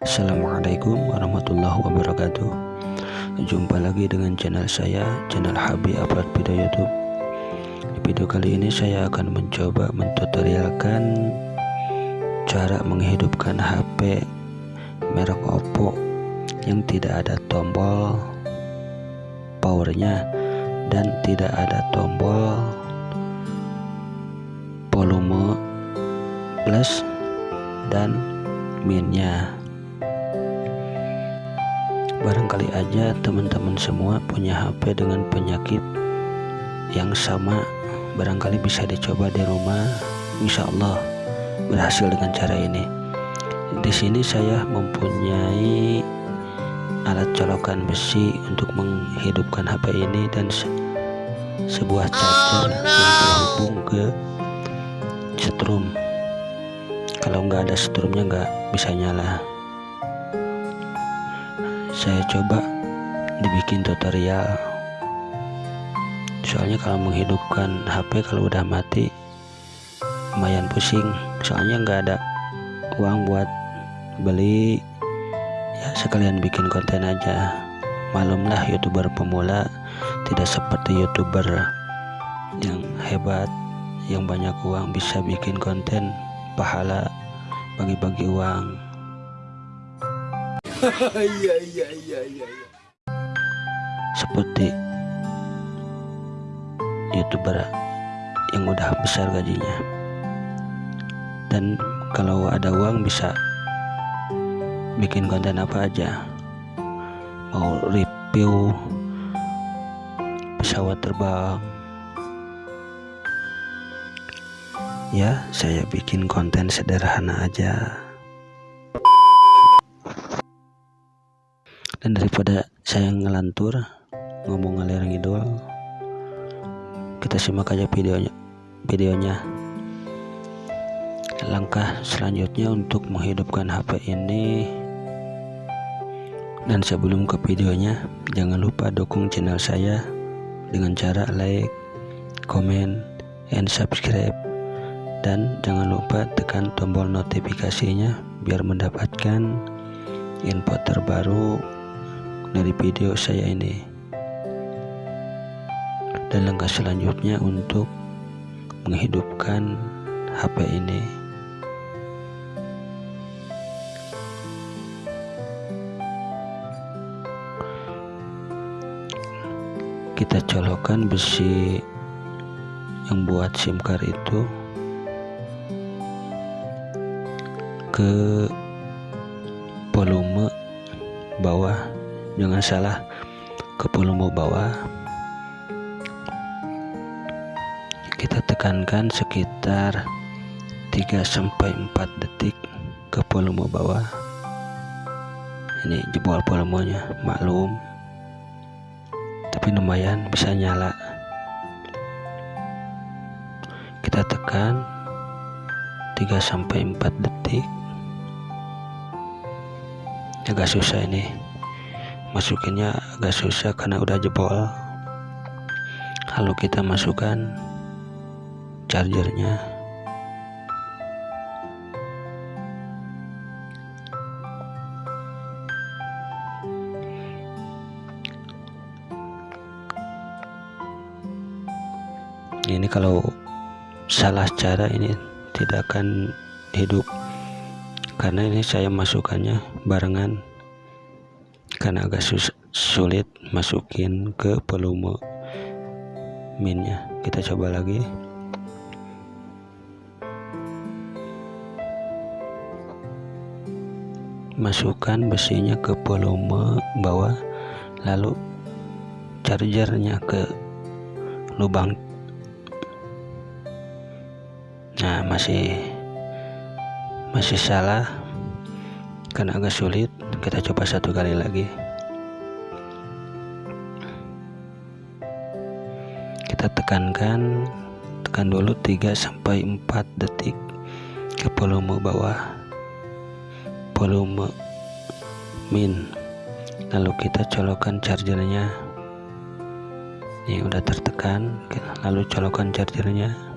Assalamualaikum warahmatullahi wabarakatuh. Jumpa lagi dengan channel saya Channel Habi Upload Video Youtube. Di video kali ini saya akan mencoba mentutorialkan Cara menghidupkan HP Merek Oppo Yang tidak ada tombol Powernya Dan tidak ada tombol Volume Plus dan minnya barangkali aja teman-teman semua punya HP dengan penyakit yang sama. Barangkali bisa dicoba di rumah. Insya Allah berhasil dengan cara ini. Di sini saya mempunyai alat colokan besi untuk menghidupkan HP ini dan se sebuah charger oh, no. yang terhubung ke setrum. Kalau nggak ada strumnya nggak bisa nyala saya coba dibikin tutorial. Soalnya kalau menghidupkan HP kalau udah mati lumayan pusing. Soalnya nggak ada uang buat beli. Ya sekalian bikin konten aja. Malumlah youtuber pemula tidak seperti youtuber yang hebat yang banyak uang bisa bikin konten pahala bagi-bagi uang iya iya iya iya seperti youtuber yang udah besar gajinya. Dan kalau ada uang bisa bikin konten apa aja. Mau review pesawat terbang. Ya saya bikin konten sederhana aja dan daripada saya ngelantur ngomong ngalir ngidul kita simak aja videonya videonya. Langkah selanjutnya untuk menghidupkan HP ini. Dan sebelum ke videonya jangan lupa dukung channel saya dengan cara like comment and subscribe. Dan jangan lupa tekan tombol notifikasinya biar mendapatkan info terbaru dari video saya ini. Dan langkah selanjutnya untuk menghidupkan HP ini. Kita colokkan besi yang buat SIM card itu ke jangan salah ke volume bawah kita tekankan sekitar 3 sampai 4 detik ke volume bawah ini jebol volumenya maklum. Tapi lumayan bisa nyala. Kita tekan 3 sampai 4 detik. Agak susah ini masukinnya agak susah karena udah jebol. Kalau kita masukkan chargernya. Ini kalau salah cara ini tidak akan hidup. Karena ini saya masukkannya barengan karena agak sus sulit masukin ke volume minnya. Kita coba lagi. Masukkan besinya ke volume bawah lalu chargernya ke lubang. Nah masih masih salah karena agak sulit kita coba satu kali lagi. Kita tekankan tekan dulu 3 sampai 4 detik ke volume bawah. Volume min. Lalu kita colokkan chargernya. Ini udah tertekan lalu colokkan chargernya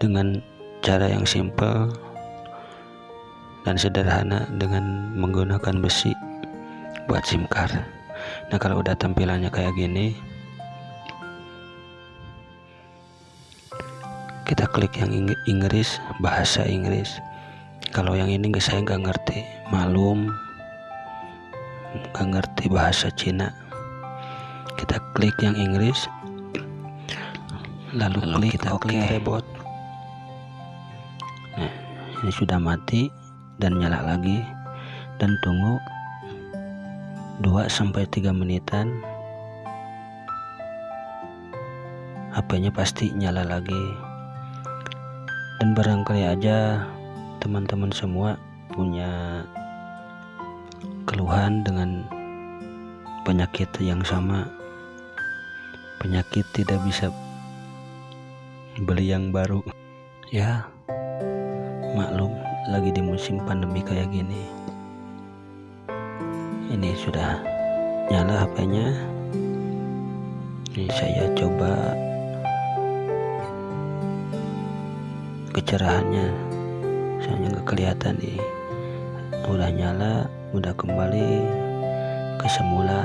dengan cara yang simple dan sederhana dengan menggunakan besi buat SIM card. Nah kalau udah tampilannya kayak gini kita klik yang Inggris bahasa Inggris. Kalau yang ini guys saya nggak ngerti. Malum nggak ngerti bahasa Cina. Kita klik yang Inggris lalu, lalu klik kita klik reboot nah ini sudah mati dan nyala lagi. Dan tunggu 2-3 menitan HP-nya pasti nyala lagi. Dan barangkali aja teman-teman semua punya keluhan dengan penyakit yang sama. Penyakit tidak bisa beli yang baru. Ya maklum lagi di musim pandemi kayak gini ini sudah nyala HP-nya ini saya coba kecerahannya saya nggak kelihatan nih. Udah nyala udah kembali ke semula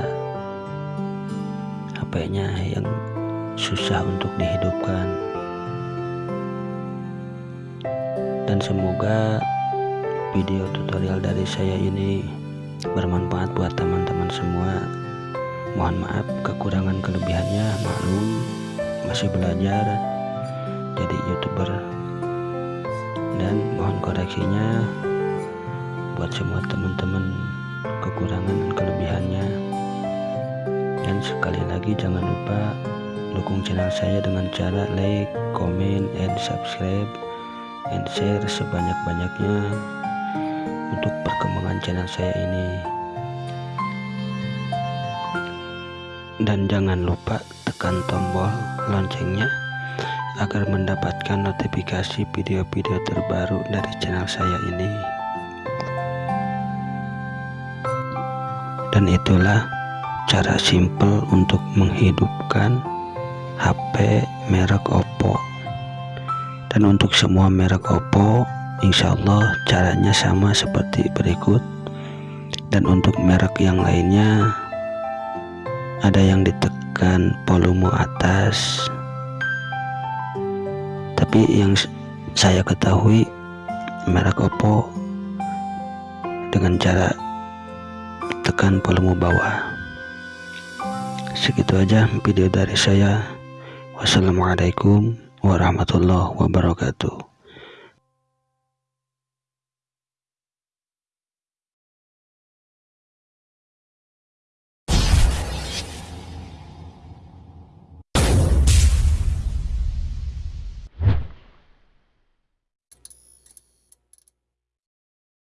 HP-nya yang susah untuk dihidupkan dan semoga video tutorial dari saya ini bermanfaat buat teman-teman semua. Mohon maaf kekurangan kelebihannya maklum masih belajar jadi youtuber. Dan mohon koreksinya buat semua teman-teman kekurangan dan kelebihannya. Dan sekali lagi jangan lupa dukung channel saya dengan cara like, comment, and subscribe and share sebanyak-banyaknya untuk perkembangan channel saya ini. Dan jangan lupa tekan tombol loncengnya agar mendapatkan notifikasi video-video terbaru dari channel saya ini. Dan itulah cara simple untuk menghidupkan HP merek Oppo dan untuk semua merek Oppo insya Allah caranya sama seperti berikut. Dan untuk merek yang lainnya ada yang ditekan volume atas. Tapi yang saya ketahui merek Oppo dengan cara tekan volume bawah. Segitu aja video dari saya. Wassalamualaikum warahmatullahi wabarakatuh